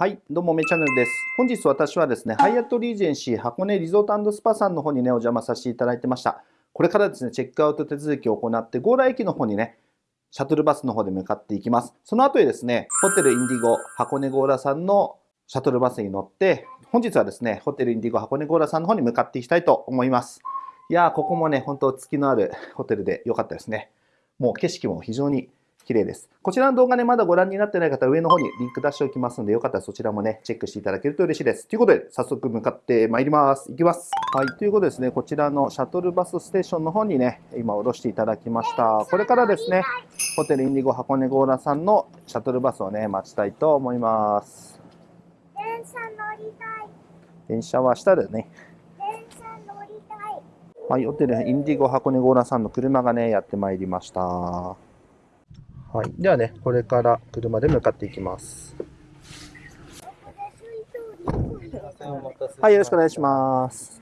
はい、どうも、めチャンネルです。本日私はですね、ハイアットリージェンシー箱根リゾートスパさんの方にね、お邪魔させていただいてました。これからですね、チェックアウト手続きを行って、強羅駅の方にね、シャトルバスの方で向かっていきます。その後でですね、ホテルインディゴ箱根強羅さんのシャトルバスに乗って、本日はですね、ホテルインディゴ箱根強羅さんの方に向かっていきたいと思います。いやー、ここもね、本当月のあるホテルで良かったですね。もう景色も非常に綺麗です。こちらの動画ね、まだご覧になってない方、上の方にリンク出しておきますので、よかったらそちらもね、チェックしていただけると嬉しいです。ということで、早速向かってまいります。行きます。はい、ということでですね、こちらのシャトルバスステーションの方にね、今降ろしていただきました。これからですね、ホテルインディゴ箱根ゴーラさんのシャトルバスをね、待ちたいと思います。電車乗りたい。電車は下だよね。はい、ホテルインディゴ箱根ゴーラさんの車がね、やってまいりました。はい。ではね、これから車で向かっていきます。はい、よろしくお願いします。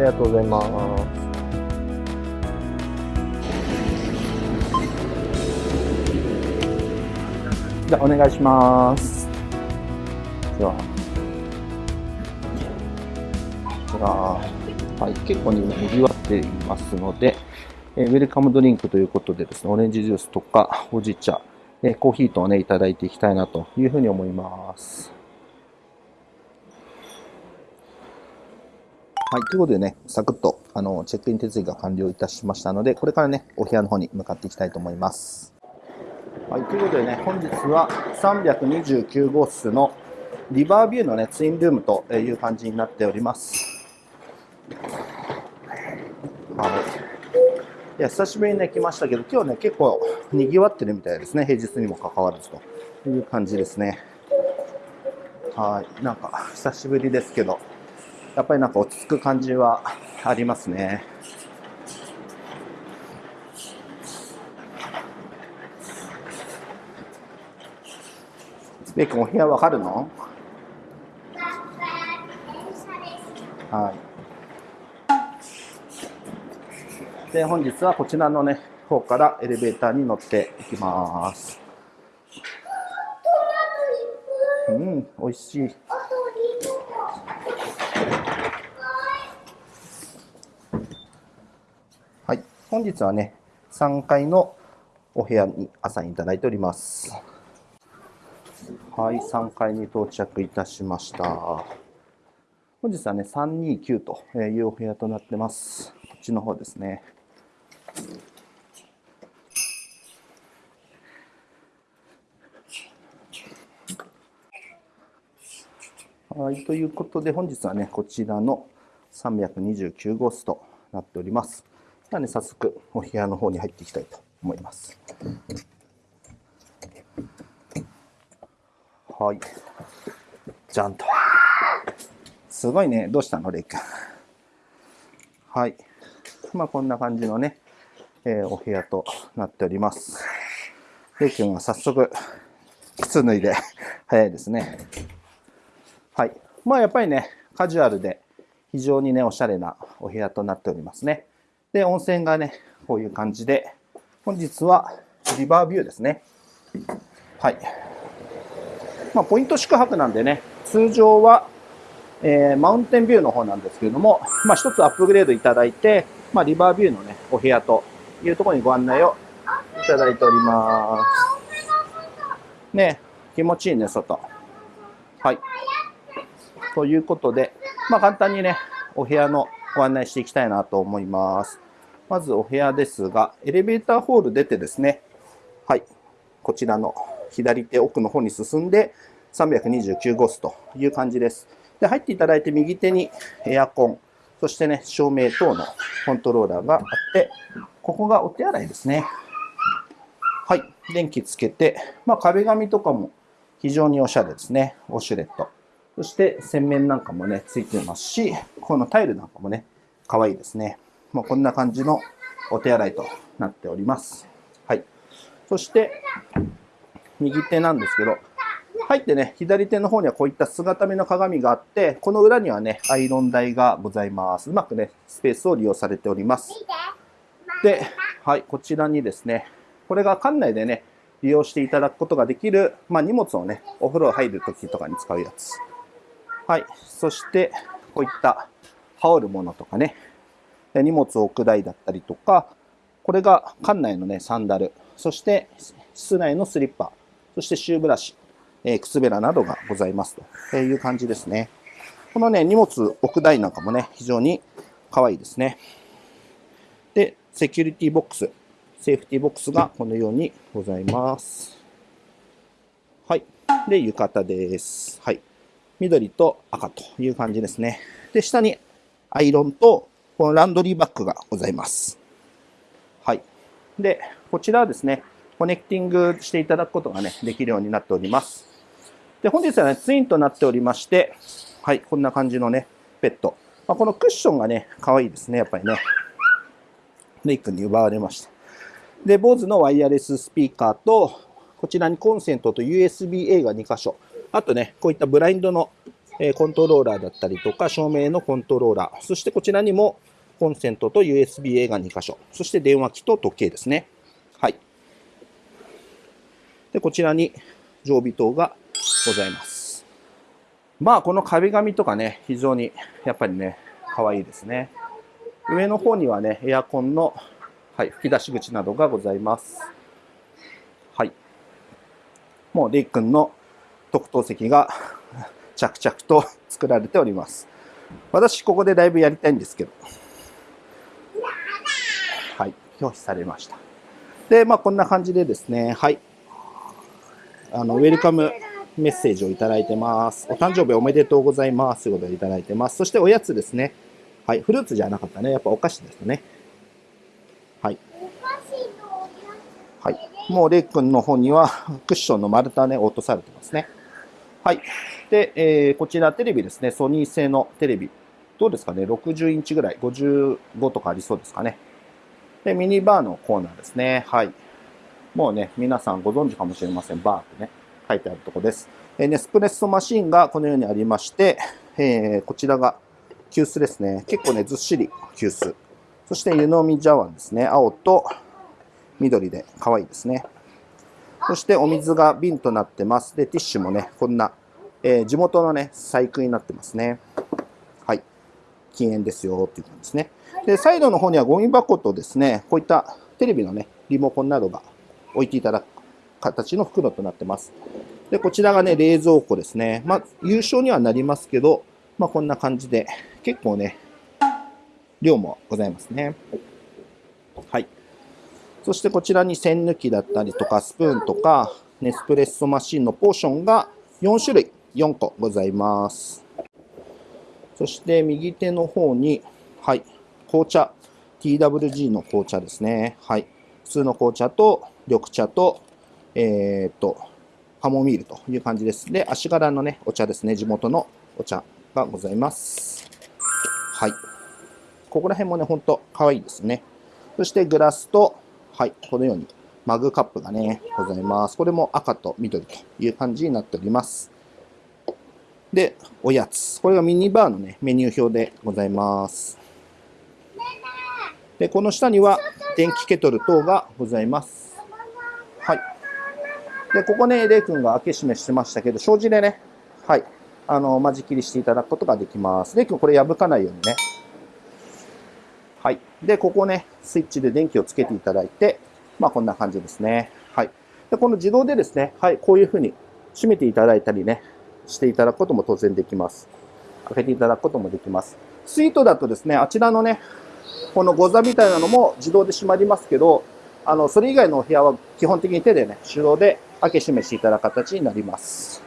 りがとうございます。じゃあ、お願いします。では。こちら、はい、結構に賑わっていますので、えウェルカムドリンクということでですね、オレンジジュースとか、ほうじ茶、えコーヒーとね、いただいていきたいなというふうに思います。はい。ということでね、サクッと、あの、チェックイン手続きが完了いたしましたので、これからね、お部屋の方に向かっていきたいと思います。はい。ということでね、本日は329号室のリバービューのね、ツインルームという感じになっております。はい。いや、久しぶりにね、来ましたけど、今日ね、結構賑わってるみたいですね。平日にもかかわらずという感じですね。はい。なんか、久しぶりですけど、やっぱりなんか落ち着く感じはありますね。ベイ君お部屋わかるの？はい。で、本日はこちらのね、方からエレベーターに乗っていきます。うん、美味しい。本日はね、3階のお部屋に朝にいただいております。はい、3階に到着いたしました。本日はね、329というお部屋となってます。こっちの方ですね。はい、ということで本日はね、こちらの329号室となっております。ではね、早速お部屋の方に入っていきたいと思います。はい。じゃんと。すごいね。どうしたのレイ君。はい。まあ、こんな感じのね、えー、お部屋となっております。レイ君は早速、靴脱いで 早いですね。はい。まあ、やっぱりね、カジュアルで非常にね、おしゃれなお部屋となっておりますね。で、温泉がね、こういう感じで、本日はリバービューですね。はい。まあ、ポイント宿泊なんでね、通常は、えー、マウンテンビューの方なんですけれども、まあ、一つアップグレードいただいて、まあ、リバービューのね、お部屋というところにご案内をいただいております。ね、気持ちいいね、外。はい。ということで、まあ、簡単にね、お部屋のご案内していきたいなと思います。まずお部屋ですが、エレベーターホール出てですね、はい、こちらの左手奥の方に進んで、329号室という感じです。で、入っていただいて右手にエアコン、そしてね、照明等のコントローラーがあって、ここがお手洗いですね。はい、電気つけて、まあ、壁紙とかも非常におしゃれですね。ウォシュレット。そして洗面なんかもね、ついてますし、このタイルなんかもね、可愛いですね。まあ、こんな感じのお手洗いとなっております。はい。そして、右手なんですけど、入ってね、左手の方にはこういった姿見の鏡があって、この裏にはね、アイロン台がございます。うまくね、スペースを利用されております。で、はい、こちらにですね、これが館内でね、利用していただくことができる、まあ、荷物をね、お風呂入るときとかに使うやつ。はい、そして、こういった羽織るものとかね、荷物を置く台だったりとか、これが館内のね、サンダル、そして室内のスリッパ、そしてシューブラシ、えー靴べらなどがございますという感じですね。このね、荷物置く台なんかもね、非常に可愛いですね。で、セキュリティボックス、セーフティボックスがこのようにございます。はい。で、浴衣です。はい。緑と赤という感じですね。で、下にアイロンとこのランドリーバッグがございます。はい。で、こちらはですね、コネクティングしていただくことがね、できるようになっております。で、本日はね、ツインとなっておりまして、はい、こんな感じのね、ベッド。まあ、このクッションがね、可愛いですね、やっぱりね。レイ君に奪われました。で、BOSE のワイヤレススピーカーと、こちらにコンセントと USB-A が2箇所。あとね、こういったブラインドの、コントローラーだったりとか、照明のコントローラー。そしてこちらにもコンセントと USB-A が2箇所。そして電話機と時計ですね。はい。で、こちらに常備灯がございます。まあ、この壁紙とかね、非常にやっぱりね、可愛いですね。上の方にはね、エアコンの、はい、吹き出し口などがございます。はい。もう、レイ君の特等席が 着々と作られております。私、ここでだいぶやりたいんですけど。はい、拒否されました。で、まあ、こんな感じでですね、はい。あの、ウェルカムメッセージをいただいてます。お誕生日おめでとうございます。ということでいただいてます。そしておやつですね。はい、フルーツじゃなかったね。やっぱお菓子ですね。はい。はい。もうレイ君の方にはクッションの丸太ね、落とされてますね。はい。で、えーこちらテレビですね。ソニー製のテレビ。どうですかね ?60 インチぐらい。55とかありそうですかね？で、ミニバーのコーナーですね。はい。もうね、皆さんご存知かもしれません。バーってね、書いてあるとこです。えーネスプレッソマシンがこのようにありまして、えーこちらが急須ですね。結構ね、ずっしり急須。そして湯飲み茶碗ですね。青と緑で可愛いですね。そしてお水が瓶となってます。で、ティッシュもね、こんな、えー地元のね、細工になってますね。はい。禁煙ですよっていう感じですね。で、サイドの方にはゴミ箱とですね、こういったテレビのね、リモコンなどが置いていただく形の袋となってます。で、こちらがね、冷蔵庫ですね。まあ、優勝にはなりますけど、まあ、こんな感じで、結構ね、量もございますね。はい。そしてこちらに栓抜きだったりとか、スプーンとか、ネスプレッソマシンのポーションが4種類、4個ございます。そして右手の方に、はい、紅茶、TWG の紅茶ですね。はい。普通の紅茶と緑茶と、えーっと、カモミールという感じです。で、足柄のね、お茶ですね。地元のお茶がございます。はい。ここら辺もね、ほんと可愛いですね。そしてグラスと、はい、このようにマグカップがね、ございます。これも赤と緑という感じになっております。で、おやつ。これがミニバーのね、メニュー表でございます。で、この下には電気ケトル等がございます。はい。で、ここね、レイ君が開け閉めしてましたけど、障子でね、はい、あの、間仕切りしていただくことができます。レイ君、これ破かないようにね。はい。で、ここね、スイッチで電気をつけていただいて、まあ、こんな感じですね。はい。で、この自動でですね、はい、こういうふうに閉めていただいたりね、していただくことも当然できます。開けていただくこともできます。スイートだとですね、あちらのね、このゴザみたいなのも自動で閉まりますけど、あの、それ以外のお部屋は基本的に手でね、手動で開け閉めしていただく形になります。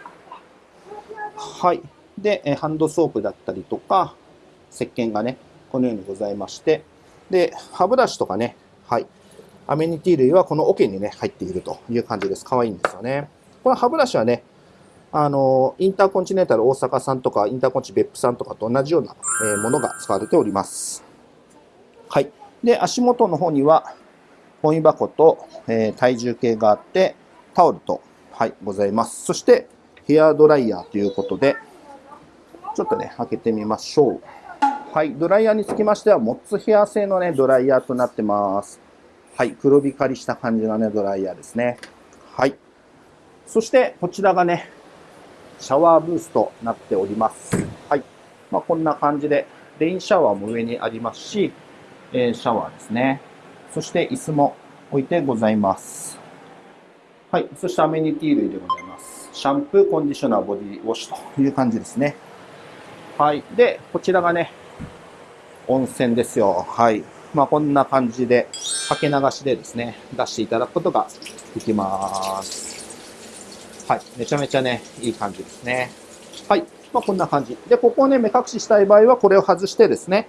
はい。で、ハンドソープだったりとか、石鹸がね、このようにございまして、で、歯ブラシとかね、はい。アメニティ類はこの桶にね、入っているという感じです。可愛いんですよね。この歯ブラシはね、あの、インターコンチネンタル大阪さんとか、インターコンチ別府さんとかと同じような、えものが使われております。はい。で、足元の方には、ゴミ箱と、えー体重計があって、タオルと、はい、ございます。そして、ヘアドライヤーということで、ちょっとね、開けてみましょう。はい、ドライヤーにつきましては、モッツヘア製のね、ドライヤーとなってます。はい、黒光りした感じのね、ドライヤーですね。はい。そして、こちらがね、シャワーブースとなっております。はい。まあ、こんな感じで、レインシャワーも上にありますし、えーシャワーですね。そして、椅子も置いてございます。はい。そして、アメニティ類でございます。シャンプー、コンディショナー、ボディウォッシュという感じですね。はい。で、こちらがね、温泉ですよ。はい。まあ、こんな感じで、かけ流しでですね、出していただくことができます。はい。めちゃめちゃね、いい感じですね。はい。まあ、こんな感じ。で、ここをね、目隠ししたい場合は、これを外してですね、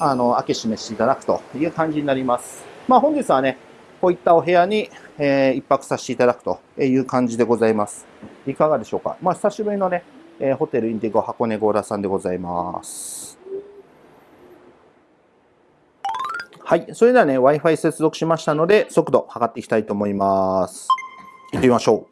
あの、開け閉めしていただくという感じになります。まあ、本日はね、こういったお部屋に、えー一泊させていただくという感じでございます。いかがでしょうか。まあ、久しぶりのね、えーホテルインディゴ箱根ゴーラさんでございます。はい。それではね、Wi-Fi 接続しましたので、速度測っていきたいと思います。行ってみましょ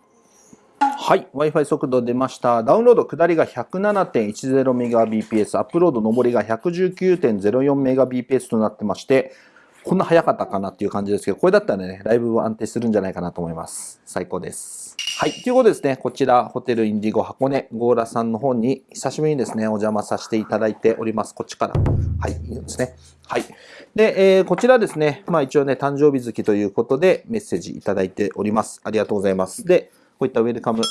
う。はい。Wi-Fi 速度出ました。ダウンロード下りが 107.10Mbps、アップロード上りが 119.04Mbps となってまして、こんな早かったかなっていう感じですけど、これだったらね、ライブは安定するんじゃないかなと思います。最高です。はい。ということでですね、こちら、ホテルインディゴ箱根ゴーラさんの方に、久しぶりにですね、お邪魔させていただいております。こっちから。はい、いいですね。はい。で、えーこちらですね、まあ一応ね、誕生日月ということでメッセージいただいております。ありがとうございます。で、こういったウェルカム、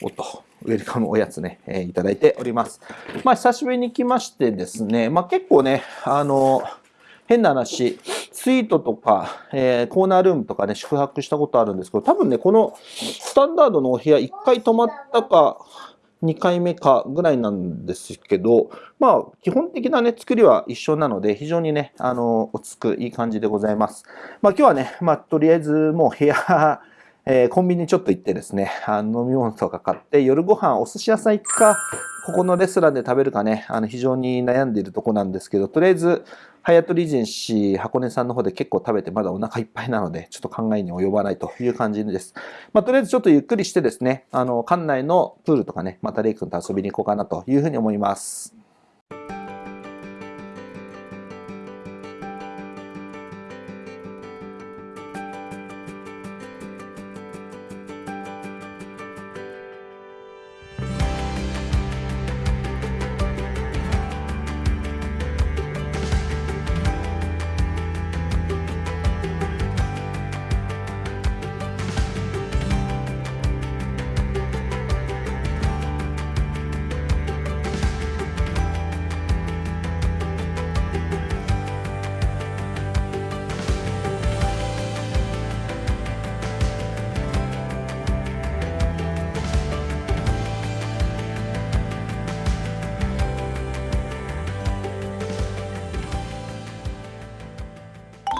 おっと、ウェルカムおやつね、えーいただいております。まあ久しぶりに来ましてですね、まあ結構ね、あの、変な話、スイートとか、えーコーナールームとかね、宿泊したことあるんですけど、多分ね、このスタンダードのお部屋1回泊まったか、2回目かぐらいなんですけど、まあ、基本的なね、作りは一緒なので、非常にね、あの、落ち着くいい感じでございます。まあ、今日はね、まあ、とりあえずもう部屋、えーコンビニちょっと行ってですね、あの飲み物とか買って、夜ご飯お寿司屋さん行くか、ここのレストランで食べるかね、あの非常に悩んでいるとこなんですけど、とりあえず、ハイアットリジンシー箱根さんの方で結構食べてまだお腹いっぱいなので、ちょっと考えに及ばないという感じです。まあ、とりあえずちょっとゆっくりしてですね、あの、館内のプールとかね、またレイ君と遊びに行こうかなというふうに思います。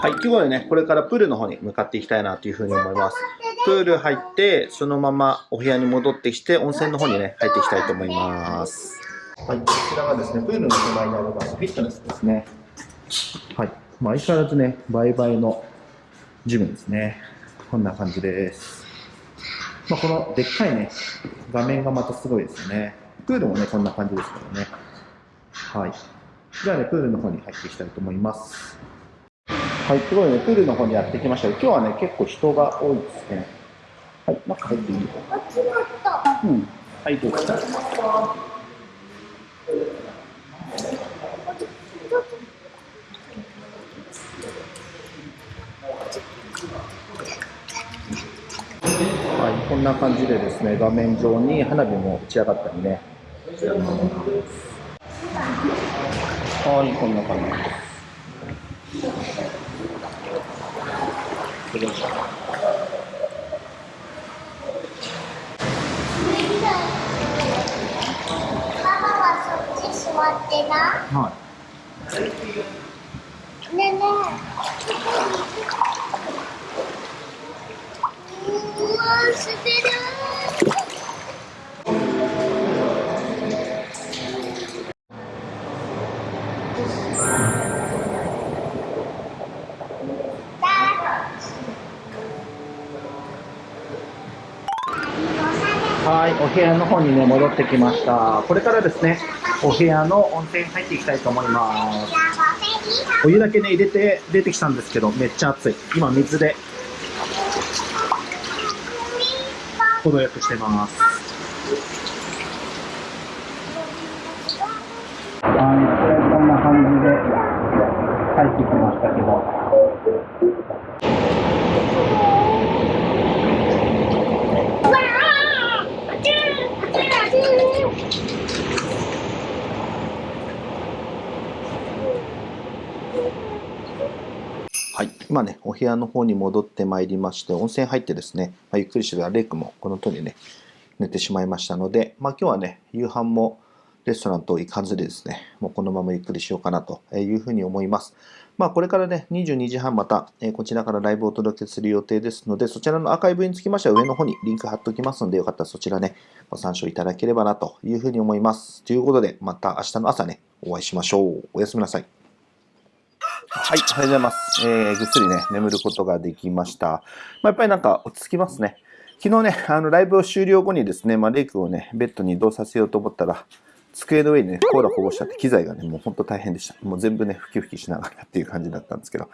はい、ということでね、これからプールの方に向かっていきたいなというふうに思います。プール入って、そのままお部屋に戻ってきて、温泉の方にね、入っていきたいと思います。はい、こちらがですね、プールの手前にありますフィットネスですね。はい、まあ、相変わらずね、倍々のジムですね。こんな感じです。まあ、このでっかいね、画面がまたすごいですよね。プールもね、こんな感じですからね。はい。じゃあね、プールの方に入っていきたいと思います。はい、すごいね、プールの方にやってきました、今日はね、結構人が多いですね。はい、中入っていいあっちだった。うん。はい、どうぞ。はい、こんな感じでですね、画面上に花火も打ち上がったりね。はい、こんな感じです。ってな。はい。ねねうわ捨てるはい、お部屋の方にね、戻ってきました。これからですね、お部屋の温泉に入っていきたいと思います。お湯だけね、入れて出てきたんですけど、めっちゃ熱い。今、水で程よくしてます。はい、こんな感じで入ってきましたけど。はい、今ね、お部屋の方に戻ってまいりまして、温泉入ってですね、まあ、ゆっくりしてたレイ君もこの通りね、寝てしまいましたので、まあ、今日はね、夕飯もレストランと行かずでですね、もうこのままゆっくりしようかなというふうに思います。まあ、これからね、22時半また、えこちらからライブをお届けする予定ですので、そちらのアーカイブにつきましては上の方にリンク貼っておきますので、よかったらそちらね、ご参照いただければなというふうに思います。ということで、また明日の朝ね、お会いしましょう。おやすみなさい。はい、おはようございます。えー、ぐっすりね、眠ることができました。まあ、やっぱりなんか落ち着きますね。昨日ね、あのライブを終了後にですね、まあ、レイ君をね、ベッドに移動させようと思ったら、机の上にね、コーラこぼしちゃって、機材がね、もう本当大変でした。もう全部ね、ふきふきしながらっていう感じだったんですけど、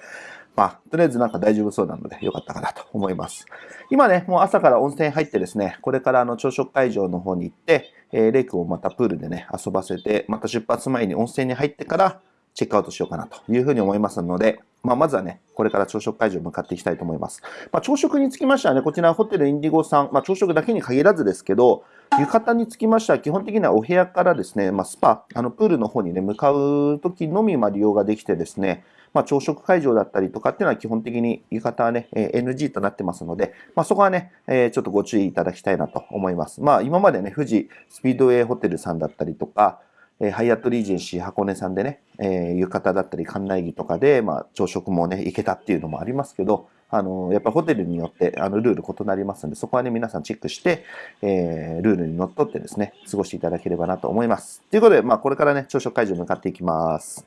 まあ、とりあえずなんか大丈夫そうなので、よかったかなと思います。今ね、もう朝から温泉入ってですね、これからあの朝食会場の方に行って、えーレイ君をまたプールでね、遊ばせて、また出発前に温泉に入ってから、チェックアウトしようかなというふうに思いますので、まあ、まずはね、これから朝食会場に向かっていきたいと思います。まあ、朝食につきましてはね、こちらホテルインディゴさん、まあ、朝食だけに限らずですけど、浴衣につきましては基本的にはお部屋からですね、まあ、スパ、あのプールの方にね、向かう時のみま利用ができてですね、まあ、朝食会場だったりとかっていうのは基本的に浴衣はね、え NG となってますので、まあ、そこはね、えーちょっとご注意いただきたいなと思います。まあ、今までね、富士スピードウェイホテルさんだったりとか、えーハイアットリージェンシー箱根さんでね、えー浴衣だったり館内着とかで、まあ、朝食もね、行けたっていうのもありますけど、あのやっぱホテルによってあのルール異なりますので、そこはね、皆さんチェックして、えールールにのっとってですね、過ごしていただければなと思います。ということで、まあ、これからね、朝食会場に向かっていきます。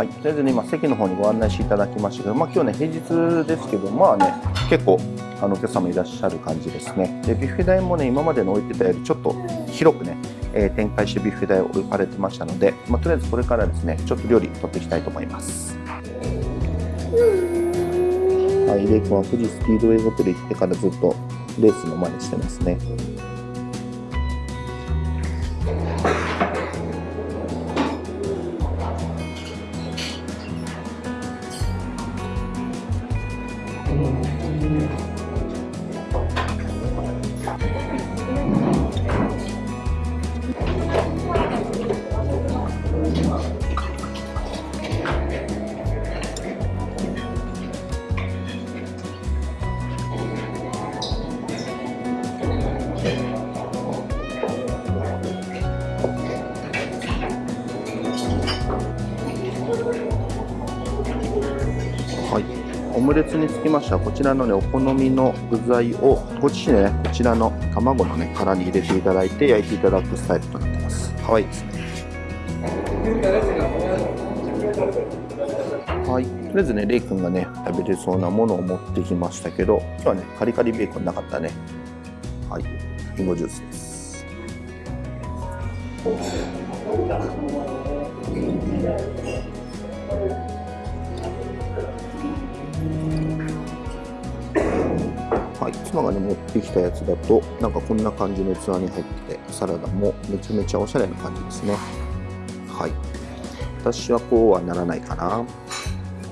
はい、とりあえずね、今、席の方にご案内していただきましたけど、まあ、今日ね、平日ですけど、まあね、結構、あのお客様いらっしゃる感じですね。で、ビュッフェ台もね、今までの置いてたよりちょっと広くね、えー展開してビュッフェ台を置かれてましたので、まあ、とりあえずこれからですね、ちょっと料理取っていきたいと思います。はい、レイ君は富士スピードウェイホテル行ってからずっとレースの真似してますね。きましてはこちらのねお好みの具材をご自身でねこちらの卵のね殻に入れていただいて焼いていただくスタイルとなってます。可愛い。ですねはい。とりあえずねレイ君がね食べれそうなものを持ってきましたけど今日はねカリカリベーコンなかったね。はい。リンゴジュースですい、妻がね持ってきたやつだとなんかこんな感じの器に入っててサラダもめちゃめちゃおしゃれな感じですね。はい。私はこうはならないかな。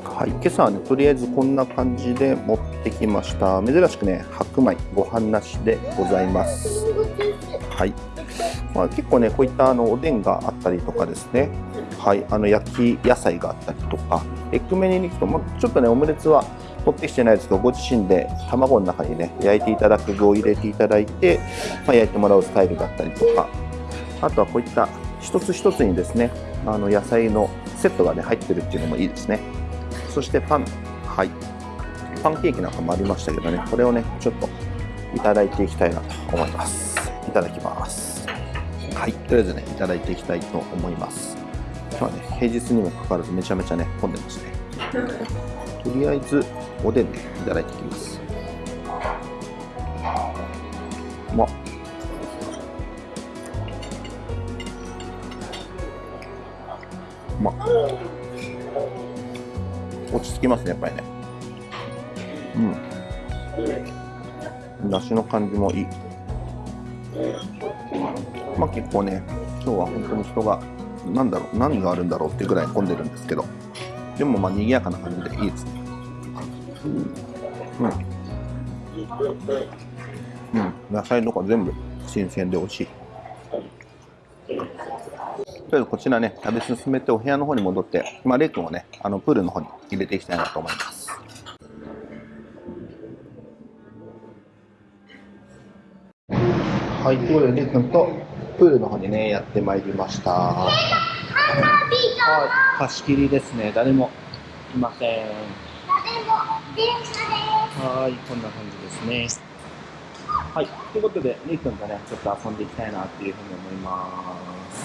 はい。今朝はねとりあえずこんな感じで持ってきました。珍しくね白米ご飯なしでございます。はい、まあ、結構ねこういったあのおでんがあったりとかですね。はい。あの焼き野菜があったりとかエッグメニューに行くと、まあ、ちょっとねオムレツは持ってきてないですけどご自身で卵の中にね焼いていただく具を入れていただいて、まあ、焼いてもらうスタイルだったりとか。あとはこういった一つ一つにですねあの野菜のセットがね入ってるっていうのもいいですね。そしてパン。はい。パンケーキなんかもありましたけどねこれをねちょっといただいていきたいなと思います。いただきます。はい。とりあえずねいただいていきたいと思います。今日はね平日にもかかわらずめちゃめちゃね混んでますね。とりあえず、おでんね、いただいていきます。うまっ。うまっ。落ち着きますね、やっぱりね。うん。だしの感じもいい。まあ結構ね、今日は本当に人が、なんだろう、何があるんだろうってぐらい混んでるんですけど、でもまあ賑やかな感じでいいですね。うん。うん。野菜とか全部新鮮で美味しい。とりあえずこちらね、食べ進めてお部屋の方に戻って、まあ、レイ君をね、あのプールの方に入れていきたいなと思います。はい、ということで、レイ君とプールの方にね、やってまいりました。はい、貸し切りですね。誰もいません。はい、こんな感じですね。はい、ということで、レイ君とね、ちょっと遊んでいきたいなっていうふうに思います。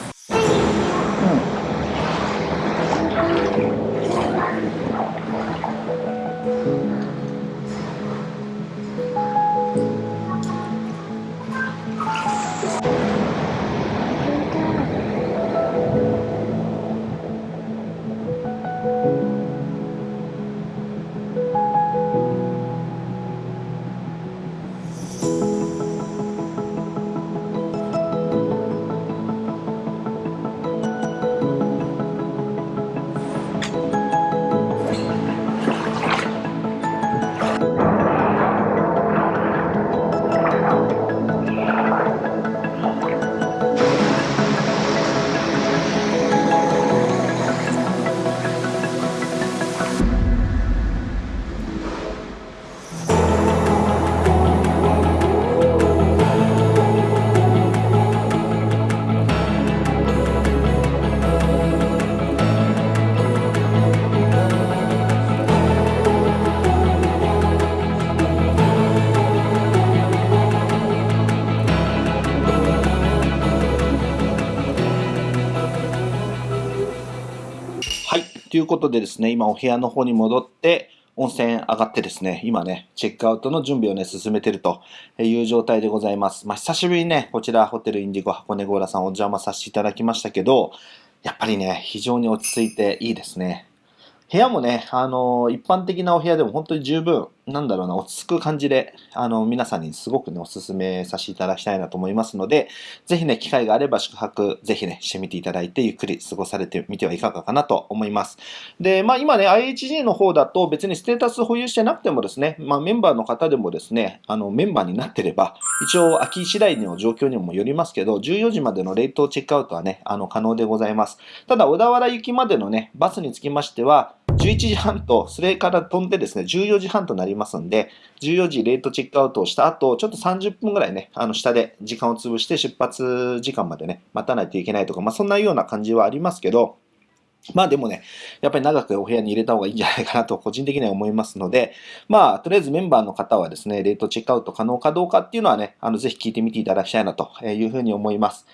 ことでですね、今お部屋の方に戻って、温泉上がってですね、今ね、チェックアウトの準備をね、進めてるという状態でございます。まあ、久しぶりにね、こちらホテルインディゴ箱根ゴーラさんお邪魔させていただきましたけど、やっぱりね、非常に落ち着いていいですね。部屋もね、あの一般的なお部屋でも本当に十分、なんだろうな、落ち着く感じで、あの皆さんにすごくね、お勧めさせていただきたいなと思いますので、ぜひね、機会があれば宿泊、ぜひね、してみていただいて、ゆっくり過ごされてみてはいかがかなと思います。で、まあ今ね、IHG の方だと別にステータス保有してなくてもですね、まあメンバーの方でもですね、あのメンバーになってれば、一応空き次第の状況にもよりますけど、14時までのレートチェックアウトはね、あの可能でございます。ただ、小田原行きまでのね、バスにつきましては、11時半と、それから飛んでですね、14時半となりますんで、14時レートチェックアウトをした後、ちょっと30分ぐらいね、あの下で時間を潰して出発時間までね、待たないといけないとか、まあそんなような感じはありますけど、まあでもね、やっぱり長くお部屋に入れた方がいいんじゃないかなと個人的には思いますので、まあとりあえずメンバーの方はですね、レートチェックアウト可能かどうかっていうのはね、あのぜひ聞いてみていただきたいなというふうに思います。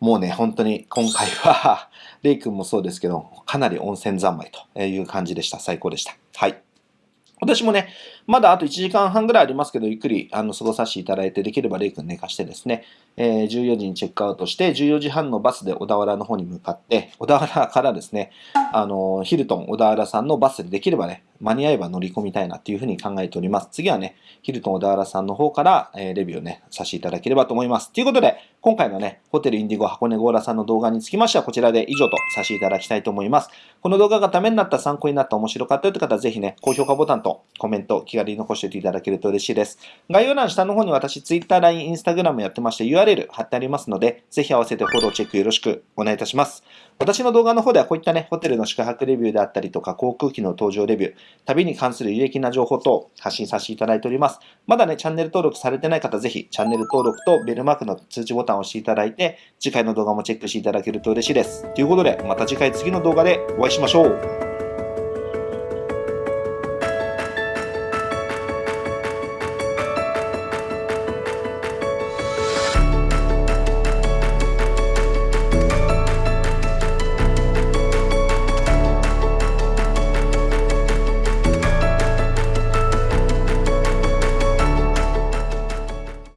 もうね、本当に今回は、レイ君もそうですけど、かなり温泉三昧という感じでした。最高でした。はい。私もね、まだあと1時間半ぐらいありますけど、ゆっくりあの過ごさせていただいて、できればレイ君寝かしてですね、えー14時にチェックアウトして、14時半のバスで小田原の方に向かって、小田原からですね、あの、ヒルトン小田原さんのバスでできればね、間に合えば乗り込みたいなっていうふうに考えております。次はね、ヒルトン小田原さんの方から、えーレビューをね、させていただければと思います。ということで、今回のね、ホテルインディゴ箱根ゴーラさんの動画につきましては、こちらで以上とさせていただきたいと思います。この動画がためになった、参考になった、面白かったという方は、ぜひね、高評価ボタンとコメント、気軽に残しておいていただけると嬉しいです。概要欄下の方に私、Twitter、LINE、Instagram やってまして、URL 貼ってありますので、ぜひ合わせてフォローチェックよろしくお願いいたします。私の動画の方ではこういったね、ホテルの宿泊レビューであったりとか、航空機の搭乗レビュー、旅に関する有益な情報等発信させていただいております。まだね、チャンネル登録されてない方、ぜひチャンネル登録とベルマークの通知ボタンを押していただいて、次回の動画もチェックしていただけると嬉しいです。ということで、また次回次の動画でお会いしましょう。